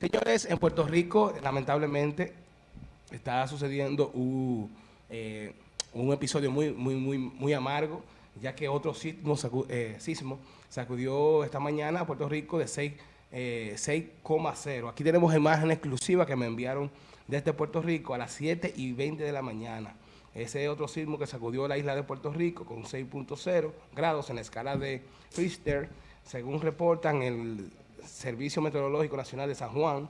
Señores, en Puerto Rico, lamentablemente, está sucediendo un, eh, un episodio muy, muy, muy, muy amargo, ya que otro sismo, eh, sismo sacudió esta mañana a Puerto Rico de 6, eh, 6,0. Aquí tenemos imagen exclusiva que me enviaron desde Puerto Rico a las 7 y 20 de la mañana. Ese otro sismo que sacudió la isla de Puerto Rico con 6.0 grados en la escala de Richter, según reportan el Servicio Meteorológico Nacional de San Juan,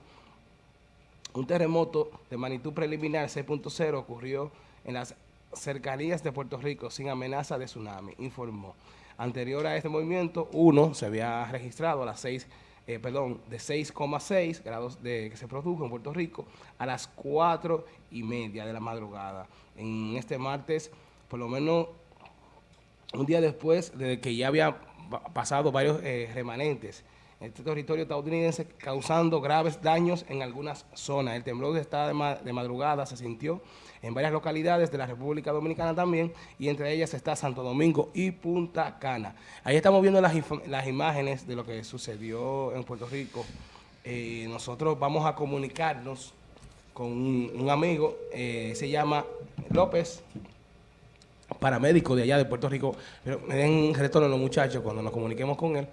un terremoto de magnitud preliminar 6.0 ocurrió en las cercanías de Puerto Rico sin amenaza de tsunami, informó. Anterior a este movimiento, uno se había registrado a las 6, eh, perdón, de 6,6 grados de, que se produjo en Puerto Rico a las 4 y media de la madrugada. En este martes, por lo menos un día después de que ya había pa- pasado varios eh, remanentes en este territorio estadounidense, causando graves daños en algunas zonas. El temblor de esta de, ma- de madrugada se sintió en varias localidades de la República Dominicana también, y entre ellas está Santo Domingo y Punta Cana. Ahí estamos viendo las, las imágenes de lo que sucedió en Puerto Rico. Eh, nosotros vamos a comunicarnos con un, un amigo, eh, se llama López, paramédico de allá de Puerto Rico, pero me den retorno los muchachos cuando nos comuniquemos con él,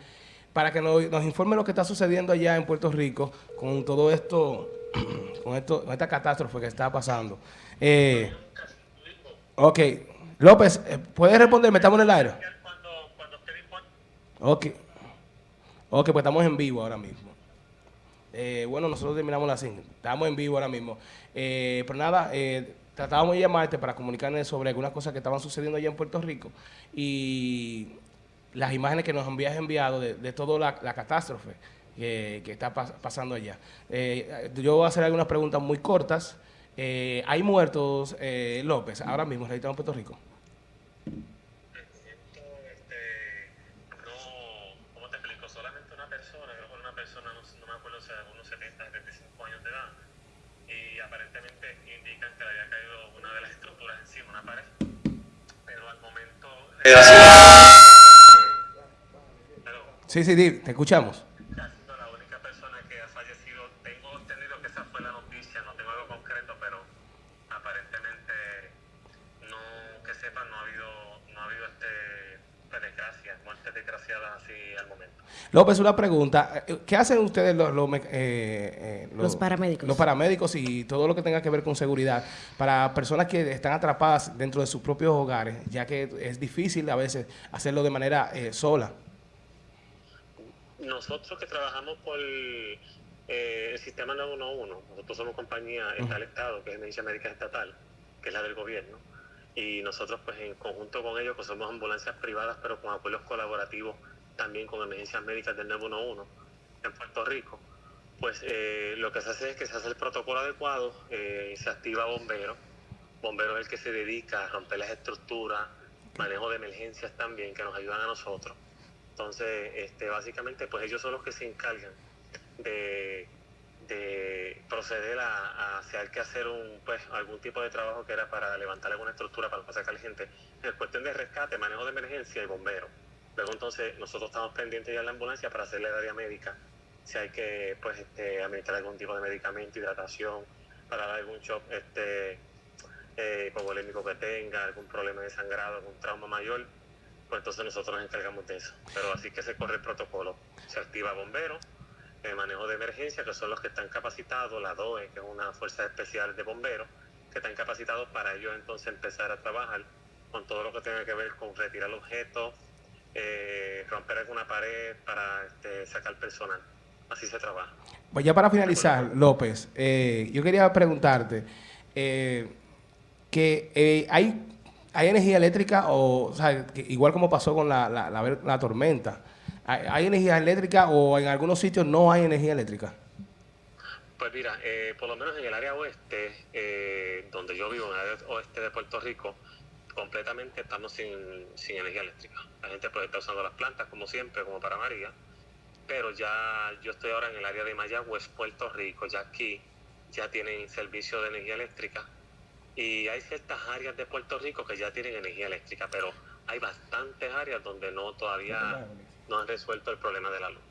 para que nos, informe lo que está sucediendo allá en Puerto Rico con todo esto, con esto, con esta catástrofe que está pasando. Eh, ok, López, eh, ¿puedes responderme? ¿Estamos en el aire? Ok. Ok, pues estamos en vivo ahora mismo. Eh, bueno, nosotros terminamos la cinta. Estamos en vivo ahora mismo. Eh, pero nada, eh, tratábamos de llamarte para comunicarles sobre algunas cosas que estaban sucediendo allá en Puerto Rico y las imágenes que nos habías enviado de, de toda la, catástrofe que, está pas- pasando allá. Eh, yo voy a hacer algunas preguntas muy cortas. Eh, ¿Hay muertos, eh, López, ahora mismo en Puerto Rico? Sí, sí, te escuchamos. la única persona que ha fallecido. Tengo entendido que esa fue la noticia, no tengo algo concreto, pero aparentemente no, que sepan, no ha habido, no ha habido este, desgracias, muertes desgraciadas así al momento. López, una pregunta. ¿Qué hacen ustedes los, los, me- eh, eh, Los paramédicos. Los paramédicos y todo lo que tenga que ver con seguridad para personas que están atrapadas dentro de sus propios hogares, ya que es difícil a veces hacerlo de manera eh, sola? Nosotros que trabajamos por eh, el sistema 911, nosotros somos compañía, está el Estado, que es Emergencia Médica Estatal, que es la del gobierno, y nosotros pues en conjunto con ellos, pues somos ambulancias privadas, pero con acuerdos colaborativos también con emergencias médicas del 911 en Puerto Rico, pues eh, lo que se hace es que se hace el protocolo adecuado, eh, se activa bombero, bombero es el que se dedica a romper las estructuras, manejo de emergencias también, que nos ayudan a nosotros. Entonces, este, básicamente, pues ellos son los que se encargan de, de proceder a, a si que hacer un, pues, algún tipo de trabajo que era para levantar alguna estructura para sacar gente. En cuestión de rescate, manejo de emergencia y bombero. Luego entonces nosotros estamos pendientes ya en la ambulancia para hacerle el área médica. Si hay que pues este, administrar algún tipo de medicamento, hidratación, para dar algún shock este, eh, hipovolémico que tenga, algún problema de sangrado, algún trauma mayor, pues entonces nosotros nos encargamos de eso. Pero así que se corre el protocolo. Se activa bombero, el manejo de emergencia, que son los que están capacitados, la DOE, que es una fuerza especial de bomberos, que están capacitados para ellos entonces empezar a trabajar con todo lo que tenga que ver con retirar objetos, eh, romper alguna pared para este, sacar personal. Así se trabaja. Pues ya para finalizar, López, eh, yo quería preguntarte eh, que eh, hay, hay energía eléctrica o, o sea, igual como pasó con la, la, tormenta, ¿hay, hay energía eléctrica o en algunos sitios no hay energía eléctrica? Pues mira, eh, por lo menos en el área oeste, eh, donde yo vivo, en el área oeste de Puerto Rico, completamente estamos sin, sin energía eléctrica. La gente puede estar usando las plantas como siempre, como para María, pero ya yo estoy ahora en el área de Mayagüez, Puerto Rico, ya aquí ya tienen servicio de energía eléctrica y hay ciertas áreas de Puerto Rico que ya tienen energía eléctrica, pero hay bastantes áreas donde no todavía no han resuelto el problema de la luz.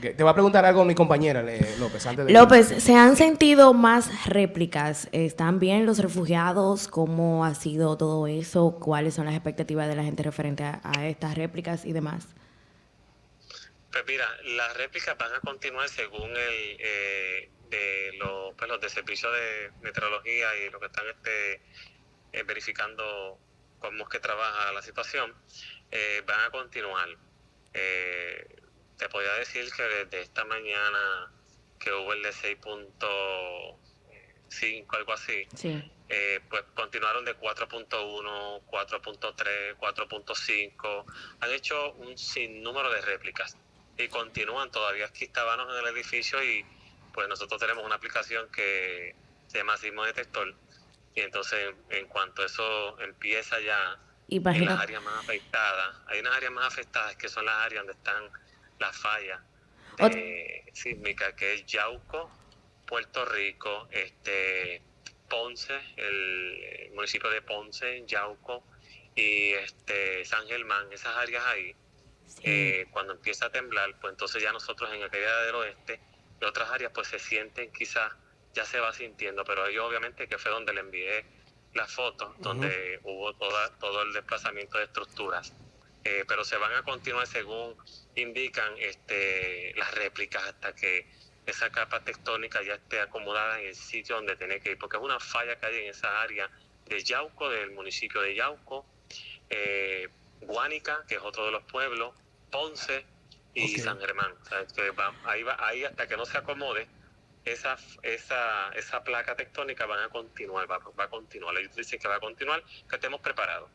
Te voy a preguntar algo a mi compañera, López. Antes de López, ¿se han sentido más réplicas? ¿Están bien los refugiados? ¿Cómo ha sido todo eso? ¿Cuáles son las expectativas de la gente referente a, estas réplicas y demás? Pues mira, las réplicas van a continuar según el eh, de los, pues los de servicio de meteorología y lo que están este, eh, verificando cómo es que trabaja la situación, eh, van a continuar. Eh, te podría decir que desde esta mañana que hubo el de 6.5, algo así, eh, pues continuaron de 4.1, 4.3, 4.5, han hecho un sinnúmero de réplicas y continúan. Todavía aquí estábamos en el edificio y pues nosotros tenemos una aplicación que se llama Sismo Detector y entonces en cuanto eso empieza ya en las áreas más afectadas, hay unas áreas más afectadas que son las áreas donde están la falla sísmica, que es Yauco, Puerto Rico, este Ponce, el, municipio de Ponce, Yauco y este San Germán, esas áreas ahí, eh, cuando empieza a temblar, pues entonces ya nosotros en aquella del oeste otras áreas pues se sienten quizás, ya se va sintiendo, pero yo obviamente que fue donde le envié las fotos, donde hubo toda, todo el desplazamiento de estructuras. Eh, pero se van a continuar según indican este, las réplicas hasta que esa capa tectónica ya esté acomodada en el sitio donde tiene que ir, porque es una falla que hay en esa área de Yauco, del municipio de Yauco, eh, Guánica, que es otro de los pueblos, Ponce y San Germán. ahí, va, ahí hasta que no se acomode, esa, esa, esa placa tectónica van a continuar, va, a continuar. Ellos dicen que va a continuar, que estemos preparados.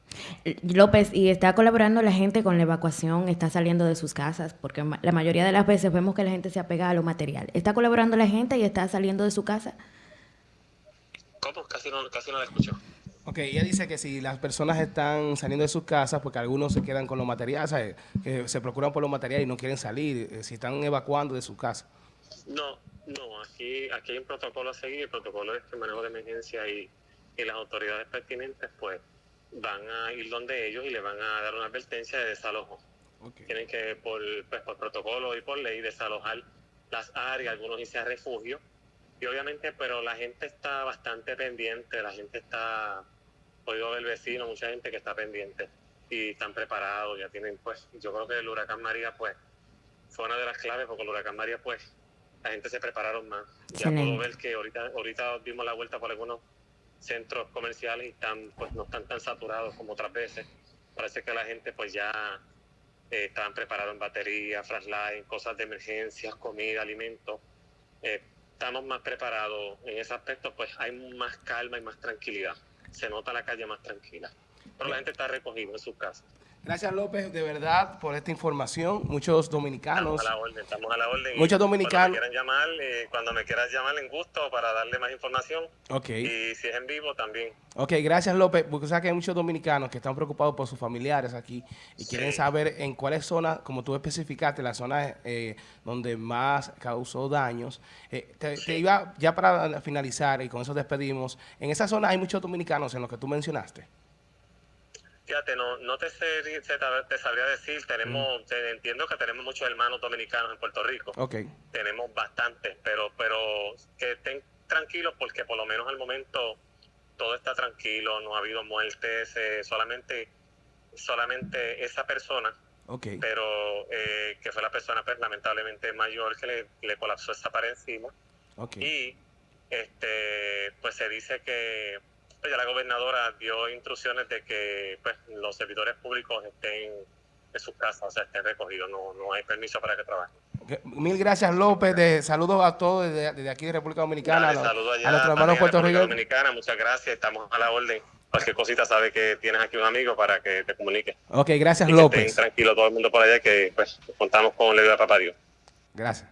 Eh, López, ¿y está colaborando la gente con la evacuación? ¿Está saliendo de sus casas? Porque la mayoría de las veces vemos que la gente se apega a lo material. ¿Está colaborando la gente y está saliendo de su casa? ¿Cómo? Casi no, casi no la escucho. Ok, ella dice que si las personas están saliendo de sus casas, porque algunos se quedan con los materiales, que se procuran por los materiales y no quieren salir, eh, si están evacuando de su casa. No, no, aquí, aquí hay un protocolo a seguir, el protocolo es que manejo de emergencia y, las autoridades pertinentes pues van a ir donde ellos y le van a dar una advertencia de desalojo. Tienen que por, pues, por protocolo y por ley desalojar las áreas, algunos irse a refugio. Y obviamente, pero la gente está bastante pendiente, la gente está, podido ver vecino, mucha gente que está pendiente y están preparados, ya tienen pues, yo creo que el huracán María pues fue una de las claves porque el huracán María pues la gente se prepararon más. Ya puedo ver que ahorita, ahorita dimos la vuelta por algunos centros comerciales y están, pues no están tan saturados como otras veces. Parece que la gente pues ya eh, estaban preparados en batería, flashlight, cosas de emergencia, comida, alimentos. Eh, estamos más preparados en ese aspecto, pues hay más calma y más tranquilidad. Se nota la calle más tranquila. Pero la gente está recogida en sus casas. Gracias López, de verdad, por esta información. Muchos dominicanos. Estamos a la orden, estamos a la orden. Muchos dominicanos. Cuando me, llamar, eh, cuando me quieras llamar en gusto para darle más información. Ok. Y si es en vivo también. Ok, gracias López, porque sabes que hay muchos dominicanos que están preocupados por sus familiares aquí y quieren saber en cuáles zonas, como tú especificaste, las zonas eh, donde más causó daños. Eh, te, te, iba ya para finalizar y con eso despedimos. En esa zona hay muchos dominicanos en los que tú mencionaste. Fíjate, no, no te, te, sabría decir, tenemos, mm. entiendo que tenemos muchos hermanos dominicanos en Puerto Rico. Okay. Tenemos bastantes, pero, pero que estén tranquilos porque por lo menos al momento todo está tranquilo, no ha habido muertes, eh, solamente, solamente esa persona, okay. pero eh, que fue la persona pues, lamentablemente mayor que le, le colapsó esa pared encima. Okay. Y este, pues se dice que ya la gobernadora dio instrucciones de que pues, los servidores públicos estén en sus casas, o sea, estén recogidos, no, no hay permiso para que trabajen. Mil gracias López, de, saludos a todos desde, aquí de República Dominicana, saludos a, nuestros hermanos Puerto Rico. Dominicana, muchas gracias, estamos a la orden. Cualquier cosita sabe que tienes aquí un amigo para que te comunique. Ok, gracias López. tranquilo todo el mundo por allá que pues contamos con la ayuda de Papá Dios. Gracias.